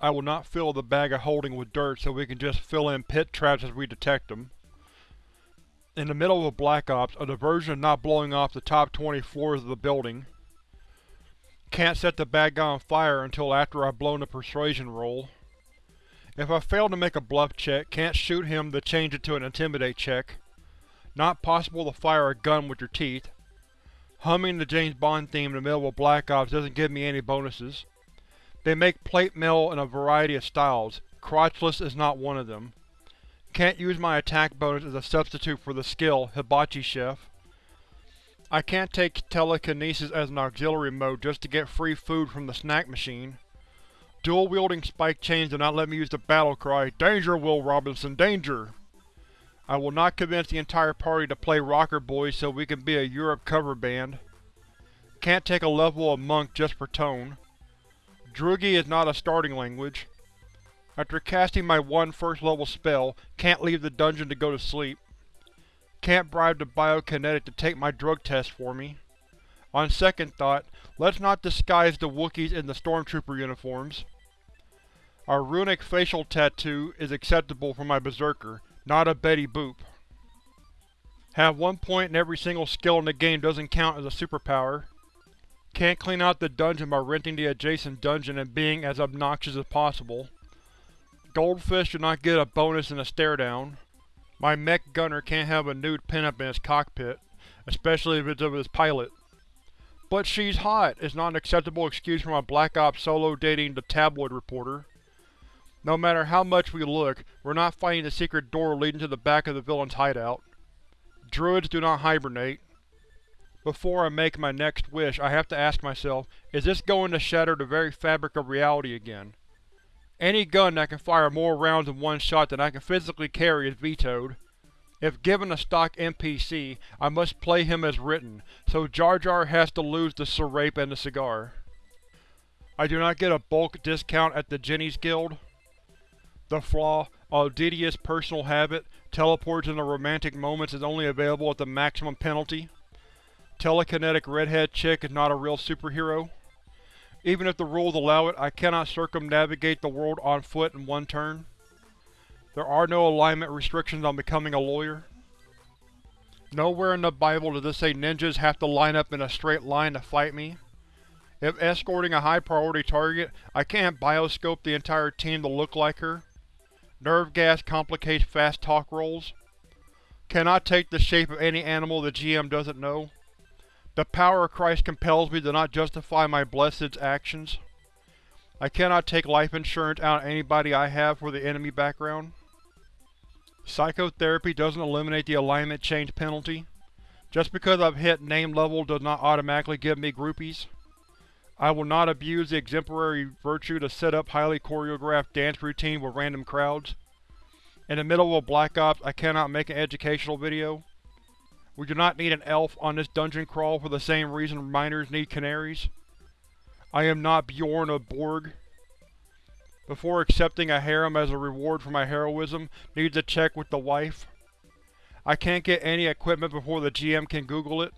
I will not fill the bag of holding with dirt so we can just fill in pit traps as we detect them. In the middle of a Black Ops, a diversion of not blowing off the top 20 floors of the building. Can't set the bad guy on fire until after I've blown the persuasion roll. If I fail to make a bluff check, can't shoot him to change it to an intimidate check. Not possible to fire a gun with your teeth. Humming the James Bond theme in the middle of Black Ops doesn't give me any bonuses. They make plate mail in a variety of styles. Crotchless is not one of them. Can't use my attack bonus as a substitute for the skill Hibachi Chef. I can't take telekinesis as an auxiliary mode just to get free food from the snack machine. Dual-wielding spike chains do not let me use the battle cry, Danger, Will Robinson, danger! I will not convince the entire party to play Rocker Boys so we can be a Europe cover band. Can't take a level of Monk just for tone. Drugi is not a starting language. After casting my one first level spell, can't leave the dungeon to go to sleep. Can't bribe the Biokinetic to take my drug test for me. On second thought, let's not disguise the Wookiees in the Stormtrooper uniforms. Our runic facial tattoo is acceptable for my Berserker, not a Betty Boop. Have one point in every single skill in the game doesn't count as a superpower. Can't clean out the dungeon by renting the adjacent dungeon and being as obnoxious as possible. Goldfish do not get a bonus in a stare-down. My mech gunner can't have a nude pinup in his cockpit, especially if it's of his pilot. But she's hot is not an acceptable excuse for my Black Ops solo dating the tabloid reporter. No matter how much we look, we're not finding the secret door leading to the back of the villain's hideout. Druids do not hibernate. Before I make my next wish, I have to ask myself, is this going to shatter the very fabric of reality again? Any gun that can fire more rounds in one shot than I can physically carry is vetoed. If given a stock NPC, I must play him as written, so Jar Jar has to lose the serape and the cigar. I do not get a bulk discount at the Genie's Guild. The flaw, Odious personal habit, teleports into romantic moments is only available at the maximum penalty. Telekinetic redhead chick is not a real superhero. Even if the rules allow it, I cannot circumnavigate the world on foot in one turn. There are no alignment restrictions on becoming a lawyer. Nowhere in the Bible does it say ninjas have to line up in a straight line to fight me. If escorting a high-priority target, I can't bioscope the entire team to look like her. Nerve gas complicates fast talk rolls. Cannot take the shape of any animal the GM doesn't know. The power of Christ compels me to not justify my blessed's actions. I cannot take life insurance out of anybody I have for the enemy background. Psychotherapy doesn't eliminate the alignment change penalty. Just because I've hit name level does not automatically give me groupies. I will not abuse the exemplary virtue to set up highly choreographed dance routine with random crowds. In the middle of a Black Ops, I cannot make an educational video. We do not need an elf on this dungeon crawl for the same reason miners need canaries. I am not Bjorn of Borg. Before accepting a harem as a reward for my heroism, needs a check with the wife. I can't get any equipment before the GM can Google it.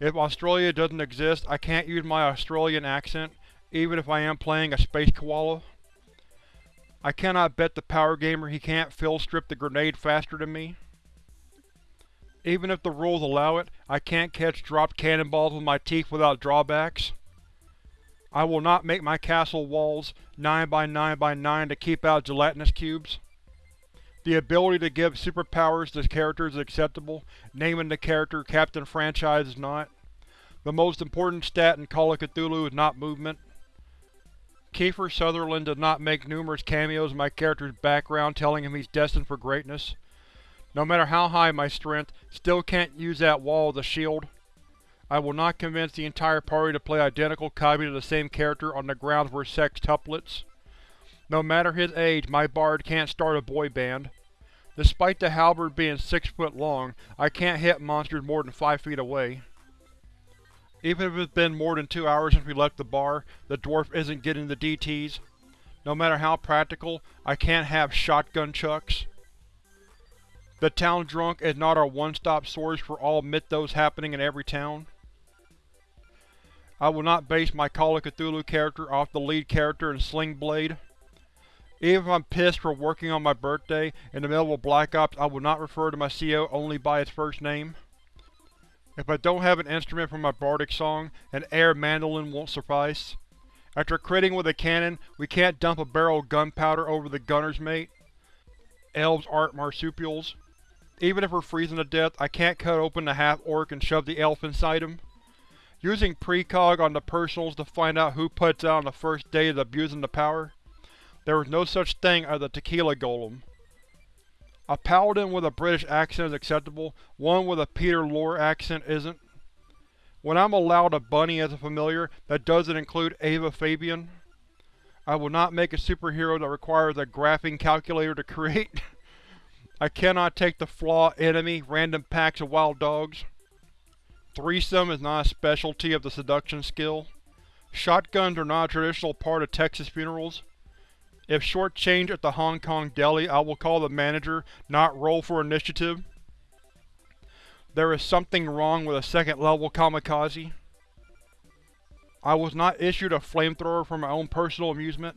If Australia doesn't exist, I can't use my Australian accent, even if I am playing a space koala. I cannot bet the power gamer he can't field strip the grenade faster than me. Even if the rules allow it, I can't catch dropped cannonballs with my teeth without drawbacks. I will not make my castle walls 9 by 9 by 9 to keep out gelatinous cubes. The ability to give superpowers to characters is acceptable, naming the character Captain Franchise is not. The most important stat in Call of Cthulhu is not movement. Kiefer Sutherland does not make numerous cameos in my character's background telling him he's destined for greatness. No matter how high my strength, still can't use that wall as a shield. I will not convince the entire party to play identical copies of the same character on the grounds we're sextuplets. No matter his age, my bard can't start a boy band. Despite the halberd being six foot long, I can't hit monsters more than five feet away. Even if it's been more than two hours since we left the bar, the dwarf isn't getting the DTs. No matter how practical, I can't have shotgun chucks. The town drunk is not our one-stop source for all mythos happening in every town. I will not base my Call of Cthulhu character off the lead character in Sling Blade. Even if I'm pissed for working on my birthday in the middle of Black Ops, I will not refer to my CO only by its first name. If I don't have an instrument for my bardic song, an air mandolin won't suffice. After critting with a cannon, we can't dump a barrel of gunpowder over the gunner's mate. Elves aren't marsupials. Even if we're freezing to death, I can't cut open the half-orc and shove the elf inside him. Using precog on the personals to find out who puts out on the first day is abusing the power. There is no such thing as a tequila golem. A paladin with a British accent is acceptable, one with a Peter Lorre accent isn't. When I'm allowed a bunny as a familiar, that doesn't include Ava Fabian. I will not make a superhero that requires a graphing calculator to create. I cannot take the flaw enemy, random packs of wild dogs. Threesome is not a specialty of the seduction skill. Shotguns are not a traditional part of Texas funerals. If short-changed at the Hong Kong deli, I will call the manager, not roll for initiative. There is something wrong with a second-level kamikaze. I was not issued a flamethrower for my own personal amusement.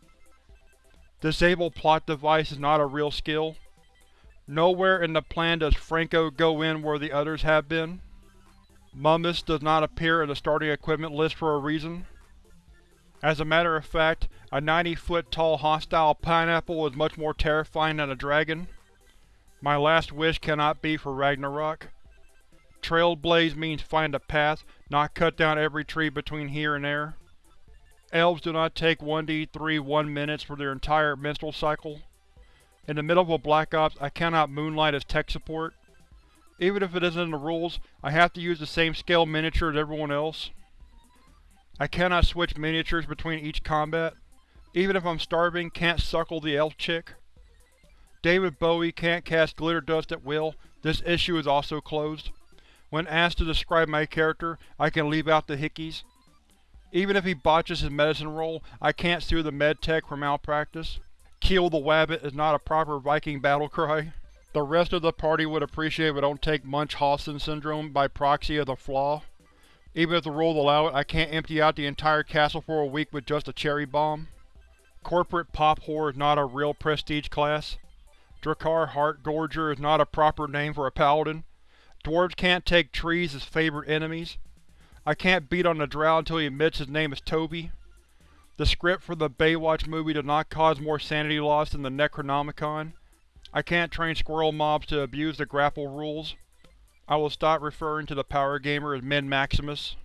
Disable plot device is not a real skill. Nowhere in the plan does Franco go in where the others have been. Mummus does not appear in the starting equipment list for a reason. As a matter of fact, a 90-foot tall hostile pineapple is much more terrifying than a dragon. My last wish cannot be for Ragnarok. Trailblaze means find a path, not cut down every tree between here and there. Elves do not take 1d3 1 minutes for their entire menstrual cycle. In the middle of a Black Ops, I cannot moonlight as tech support. Even if it isn't in the rules, I have to use the same scale miniature as everyone else. I cannot switch miniatures between each combat. Even if I'm starving, can't suckle the elf chick. David Bowie can't cast glitter dust at will. This issue is also closed. When asked to describe my character, I can leave out the hickeys. Even if he botches his medicine roll, I can't sue the medtech for malpractice. Kill the wabbit is not a proper Viking battle cry. The rest of the party would appreciate if I don't take Munchausen syndrome by proxy of the flaw. Even if the rules allow it, I can't empty out the entire castle for a week with just a cherry bomb. Corporate Pop Whore is not a real prestige class. Drakkar Heartgorger is not a proper name for a paladin. Dwarves can't take trees as favorite enemies. I can't beat on the drow until he admits his name is Toby. The script for the Baywatch movie does not cause more sanity loss than the Necronomicon. I can't train squirrel mobs to abuse the grapple rules. I will stop referring to the power gamer as Min Maximus.